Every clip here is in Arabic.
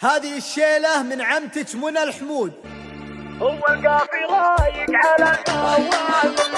هذه الشيلة من عمتك منى الحمود. هو القافي رايق على الأول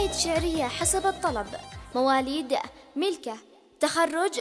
قصائد شعرية حسب الطلب. مواليد ملكة. تخرج